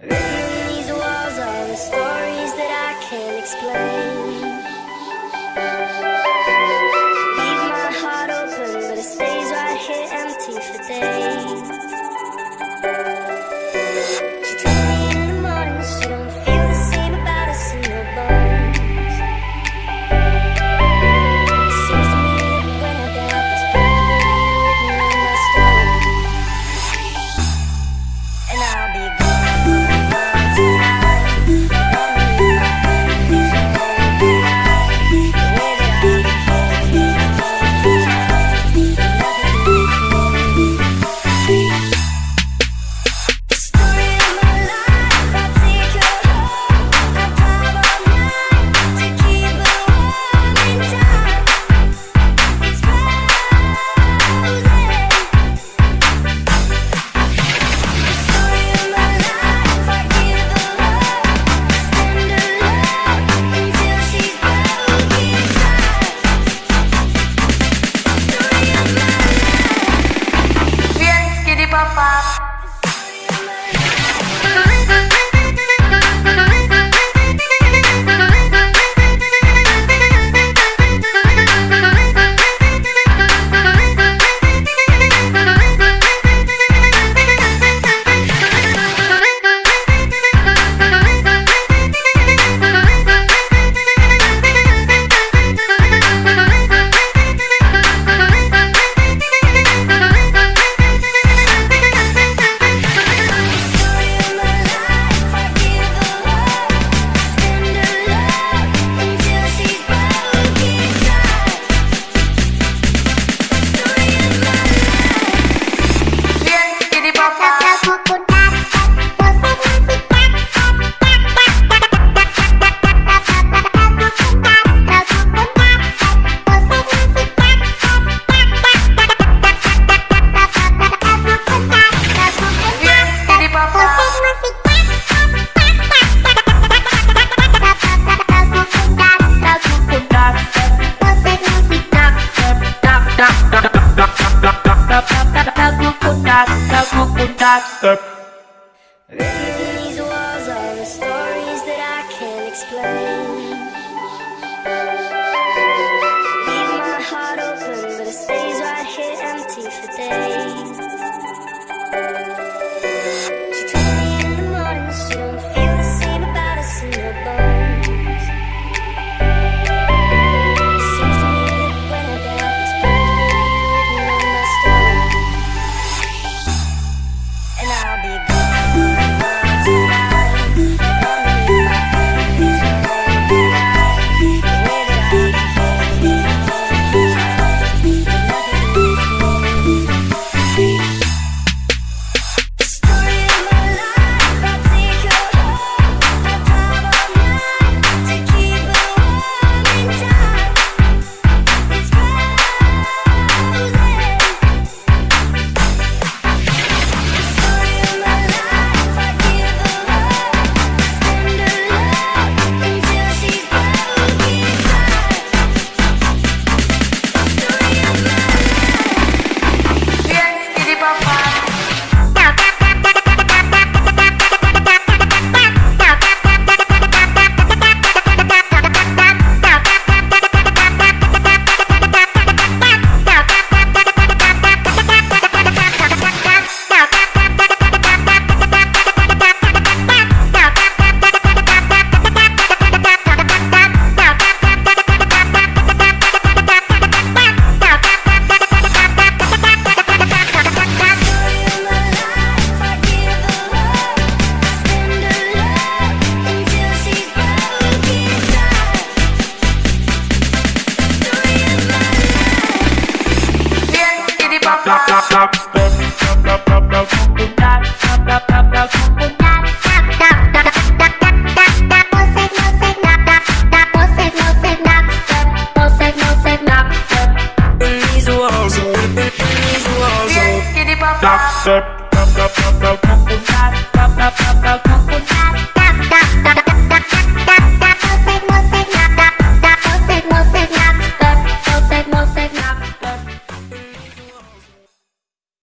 These walls are the stories that I can't explain. with that step. These walls are the stories that I can't explain. stop, stop, stop, stop, stop, stop, stop, stop, stop, stop, Step.